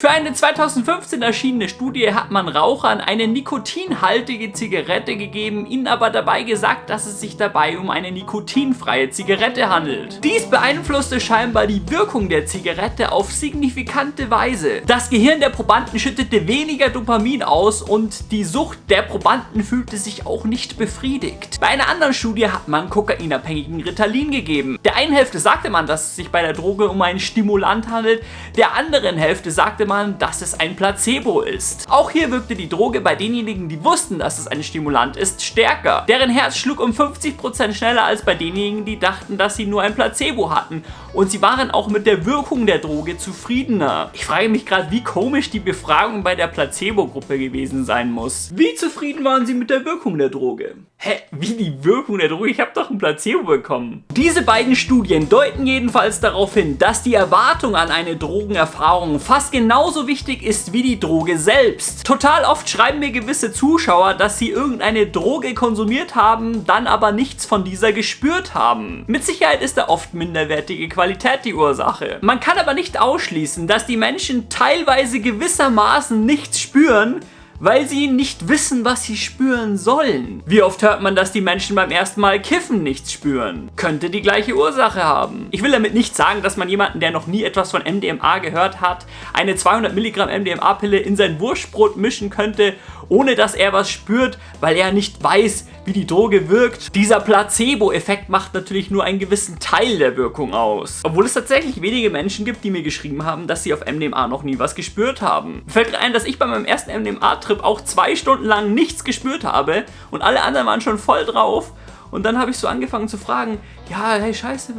Für eine 2015 erschienene Studie hat man Rauchern eine nikotinhaltige Zigarette gegeben, ihnen aber dabei gesagt, dass es sich dabei um eine nikotinfreie Zigarette handelt. Dies beeinflusste scheinbar die Wirkung der Zigarette auf signifikante Weise. Das Gehirn der Probanden schüttete weniger Dopamin aus und die Sucht der Probanden fühlte sich auch nicht befriedigt. Bei einer anderen Studie hat man kokainabhängigen Ritalin gegeben. Der einen Hälfte sagte man, dass es sich bei der Droge um einen Stimulant handelt, der anderen Hälfte sagte man, dass es ein Placebo ist. Auch hier wirkte die Droge bei denjenigen, die wussten, dass es ein Stimulant ist, stärker. Deren Herz schlug um 50% schneller als bei denjenigen, die dachten, dass sie nur ein Placebo hatten. Und sie waren auch mit der Wirkung der Droge zufriedener. Ich frage mich gerade, wie komisch die Befragung bei der Placebo-Gruppe gewesen sein muss. Wie zufrieden waren sie mit der Wirkung der Droge? Hä, wie die Wirkung der Droge? Ich habe doch ein Placebo bekommen. Diese beiden Studien deuten jedenfalls darauf hin, dass die Erwartung an eine Drogenerfahrung fast genauso wichtig ist wie die Droge selbst. Total oft schreiben mir gewisse Zuschauer, dass sie irgendeine Droge konsumiert haben, dann aber nichts von dieser gespürt haben. Mit Sicherheit ist da oft minderwertige Qualität die Ursache. Man kann aber nicht ausschließen, dass die Menschen teilweise gewissermaßen nichts spüren, weil sie nicht wissen, was sie spüren sollen. Wie oft hört man, dass die Menschen beim ersten Mal kiffen nichts spüren? Könnte die gleiche Ursache haben. Ich will damit nicht sagen, dass man jemanden, der noch nie etwas von MDMA gehört hat, eine 200 Milligramm MDMA-Pille in sein Wurstbrot mischen könnte, ohne dass er was spürt, weil er nicht weiß, wie die Droge wirkt. Dieser Placebo-Effekt macht natürlich nur einen gewissen Teil der Wirkung aus. Obwohl es tatsächlich wenige Menschen gibt, die mir geschrieben haben, dass sie auf MDMA noch nie was gespürt haben. Fällt mir ein, dass ich bei meinem ersten MDMA-Trip auch zwei Stunden lang nichts gespürt habe und alle anderen waren schon voll drauf und dann habe ich so angefangen zu fragen, ja, hey, scheiße,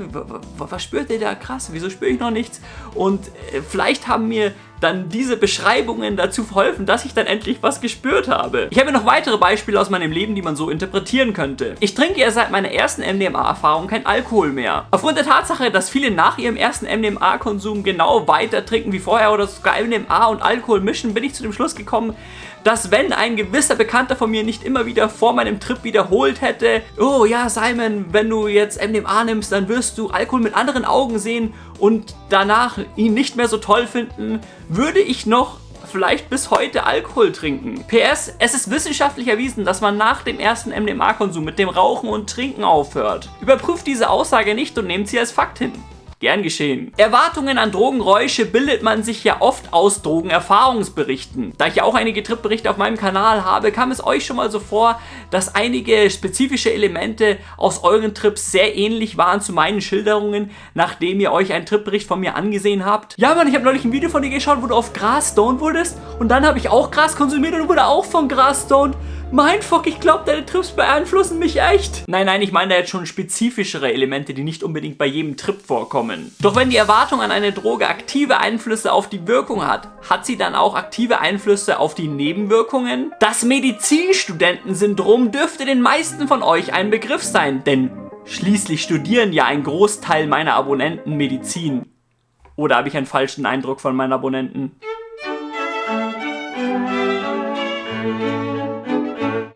was spürt ihr da krass? Wieso spüre ich noch nichts? Und äh, vielleicht haben mir dann diese Beschreibungen dazu verholfen, dass ich dann endlich was gespürt habe. Ich habe noch weitere Beispiele aus meinem Leben, die man so interpretieren könnte. Ich trinke ja seit meiner ersten MDMA-Erfahrung kein Alkohol mehr. Aufgrund der Tatsache, dass viele nach ihrem ersten MDMA-Konsum genau weiter trinken wie vorher oder sogar MDMA und Alkohol mischen, bin ich zu dem Schluss gekommen, dass wenn ein gewisser Bekannter von mir nicht immer wieder vor meinem Trip wiederholt hätte, oh ja Simon, wenn du jetzt MDMA nimmst, dann wirst du Alkohol mit anderen Augen sehen und danach ihn nicht mehr so toll finden, würde ich noch vielleicht bis heute Alkohol trinken. PS, es ist wissenschaftlich erwiesen, dass man nach dem ersten MDMA-Konsum mit dem Rauchen und Trinken aufhört. Überprüft diese Aussage nicht und nehmt sie als Fakt hin. Gern geschehen. Erwartungen an Drogenräusche bildet man sich ja oft aus Drogenerfahrungsberichten. Da ich ja auch einige Tripberichte auf meinem Kanal habe, kam es euch schon mal so vor, dass einige spezifische Elemente aus euren Trips sehr ähnlich waren zu meinen Schilderungen, nachdem ihr euch einen Tripbericht von mir angesehen habt. Ja Mann, ich habe neulich ein Video von dir geschaut, wo du auf Gras stoned wurdest und dann habe ich auch Gras konsumiert und wurde auch von Gras stoned. Mein Fuck, ich glaube, deine Trips beeinflussen mich echt. Nein, nein, ich meine da jetzt schon spezifischere Elemente, die nicht unbedingt bei jedem Trip vorkommen. Doch wenn die Erwartung an eine Droge aktive Einflüsse auf die Wirkung hat, hat sie dann auch aktive Einflüsse auf die Nebenwirkungen? Das Medizinstudentensyndrom dürfte den meisten von euch ein Begriff sein, denn schließlich studieren ja ein Großteil meiner Abonnenten Medizin. Oder habe ich einen falschen Eindruck von meinen Abonnenten?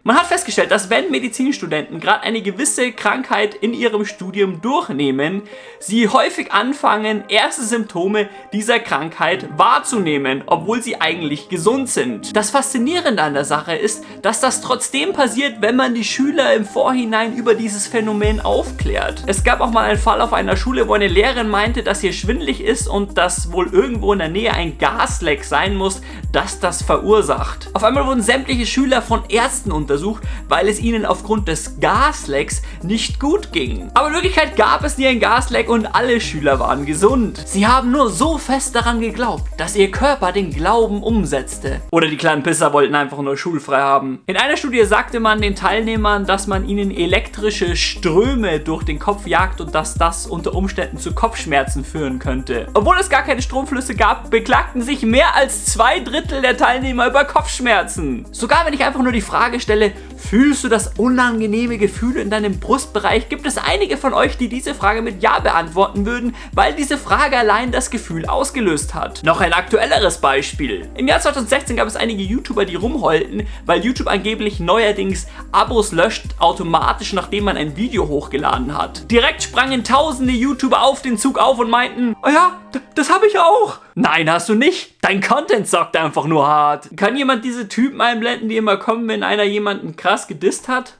Man hat festgestellt, dass wenn Medizinstudenten gerade eine gewisse Krankheit in ihrem Studium durchnehmen, sie häufig anfangen, erste Symptome dieser Krankheit wahrzunehmen, obwohl sie eigentlich gesund sind. Das Faszinierende an der Sache ist, dass das trotzdem passiert, wenn man die Schüler im Vorhinein über dieses Phänomen aufklärt. Es gab auch mal einen Fall auf einer Schule, wo eine Lehrerin meinte, dass hier schwindlig ist und dass wohl irgendwo in der Nähe ein Gasleck sein muss, das das verursacht. Auf einmal wurden sämtliche Schüler von Ärzten untersucht untersucht, weil es ihnen aufgrund des Gaslecks nicht gut ging. Aber in Wirklichkeit gab es nie ein Gasleck und alle Schüler waren gesund. Sie haben nur so fest daran geglaubt, dass ihr Körper den Glauben umsetzte. Oder die kleinen Pisser wollten einfach nur schulfrei haben. In einer Studie sagte man den Teilnehmern, dass man ihnen elektrische Ströme durch den Kopf jagt und dass das unter Umständen zu Kopfschmerzen führen könnte. Obwohl es gar keine Stromflüsse gab, beklagten sich mehr als zwei Drittel der Teilnehmer über Kopfschmerzen. Sogar wenn ich einfach nur die Frage stelle, Stelle, fühlst du das unangenehme Gefühl in deinem Brustbereich? Gibt es einige von euch, die diese Frage mit Ja beantworten würden, weil diese Frage allein das Gefühl ausgelöst hat? Noch ein aktuelleres Beispiel. Im Jahr 2016 gab es einige YouTuber, die rumheulten, weil YouTube angeblich neuerdings Abos löscht automatisch, nachdem man ein Video hochgeladen hat. Direkt sprangen tausende YouTuber auf den Zug auf und meinten, oh ja, das habe ich auch. Nein, hast du nicht. Dein Content sagt einfach nur hart. Kann jemand diese Typen einblenden, die immer kommen, wenn einer jemanden krass gedisst hat?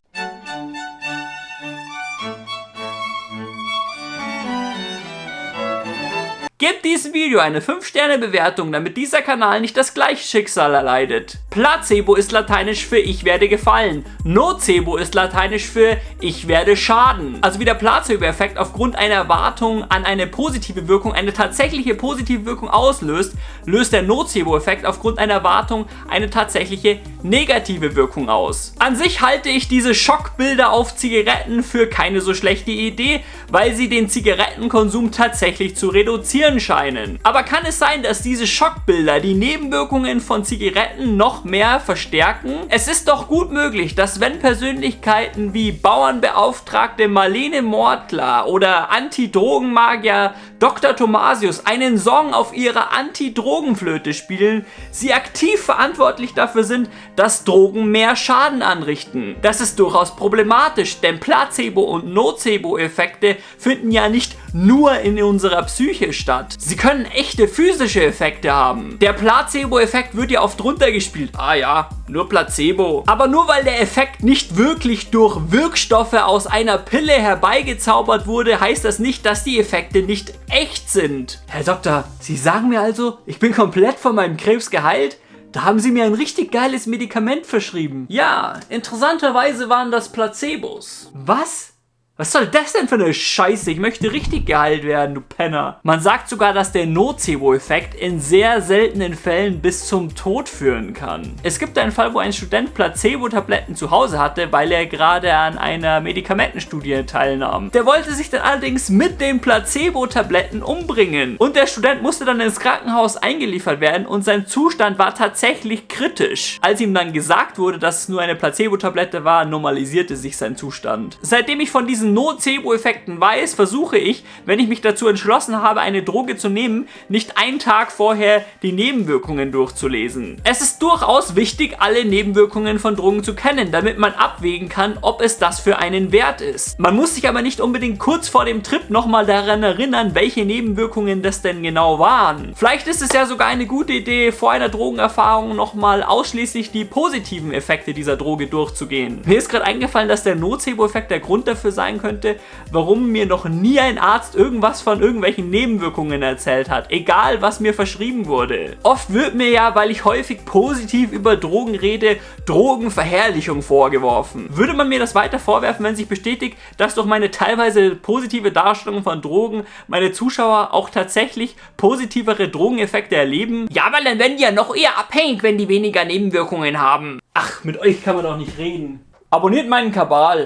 Gebt diesem Video eine 5-Sterne-Bewertung, damit dieser Kanal nicht das gleiche Schicksal erleidet. Placebo ist lateinisch für ich werde gefallen. Nocebo ist lateinisch für ich werde schaden. Also wie der Placebo-Effekt aufgrund einer Erwartung an eine positive Wirkung eine tatsächliche positive Wirkung auslöst, löst der Nocebo-Effekt aufgrund einer Erwartung eine tatsächliche negative Wirkung aus. An sich halte ich diese Schockbilder auf Zigaretten für keine so schlechte Idee, weil sie den Zigarettenkonsum tatsächlich zu reduzieren funktionieren scheinen. Aber kann es sein, dass diese Schockbilder die Nebenwirkungen von Zigaretten noch mehr verstärken? Es ist doch gut möglich, dass wenn Persönlichkeiten wie Bauernbeauftragte Marlene Mortler oder Anti-Drogenmagier Dr. Thomasius einen Song auf ihrer Anti-Drogenflöte spielen, sie aktiv verantwortlich dafür sind, dass Drogen mehr Schaden anrichten. Das ist durchaus problematisch, denn Placebo- und Nocebo-Effekte finden ja nicht nur in unserer Psyche statt. Sie können echte physische Effekte haben. Der Placebo-Effekt wird ja oft runtergespielt. Ah ja, nur Placebo. Aber nur weil der Effekt nicht wirklich durch Wirkstoffe aus einer Pille herbeigezaubert wurde, heißt das nicht, dass die Effekte nicht echt sind. Herr Doktor, Sie sagen mir also, ich bin komplett von meinem Krebs geheilt? Da haben sie mir ein richtig geiles Medikament verschrieben. Ja, interessanterweise waren das Placebos. Was? Was soll das denn für eine Scheiße? Ich möchte richtig geheilt werden, du Penner. Man sagt sogar, dass der Nocebo-Effekt in sehr seltenen Fällen bis zum Tod führen kann. Es gibt einen Fall, wo ein Student Placebo-Tabletten zu Hause hatte, weil er gerade an einer Medikamentenstudie teilnahm. Der wollte sich dann allerdings mit den Placebo-Tabletten umbringen. Und der Student musste dann ins Krankenhaus eingeliefert werden und sein Zustand war tatsächlich kritisch. Als ihm dann gesagt wurde, dass es nur eine Placebo-Tablette war, normalisierte sich sein Zustand. Seitdem ich von diesem diesen Nocebo-Effekten weiß, versuche ich, wenn ich mich dazu entschlossen habe, eine Droge zu nehmen, nicht einen Tag vorher die Nebenwirkungen durchzulesen. Es ist durchaus wichtig, alle Nebenwirkungen von Drogen zu kennen, damit man abwägen kann, ob es das für einen wert ist. Man muss sich aber nicht unbedingt kurz vor dem Trip nochmal daran erinnern, welche Nebenwirkungen das denn genau waren. Vielleicht ist es ja sogar eine gute Idee, vor einer Drogenerfahrung nochmal ausschließlich die positiven Effekte dieser Droge durchzugehen. Mir ist gerade eingefallen, dass der Nocebo-Effekt der Grund dafür sein sein könnte, warum mir noch nie ein Arzt irgendwas von irgendwelchen Nebenwirkungen erzählt hat, egal was mir verschrieben wurde. Oft wird mir ja, weil ich häufig positiv über Drogen rede, Drogenverherrlichung vorgeworfen. Würde man mir das weiter vorwerfen, wenn sich bestätigt, dass durch meine teilweise positive Darstellung von Drogen meine Zuschauer auch tatsächlich positivere Drogeneffekte erleben? Ja, weil dann werden die ja noch eher abhängig, wenn die weniger Nebenwirkungen haben. Ach, mit euch kann man doch nicht reden. Abonniert meinen Kabal.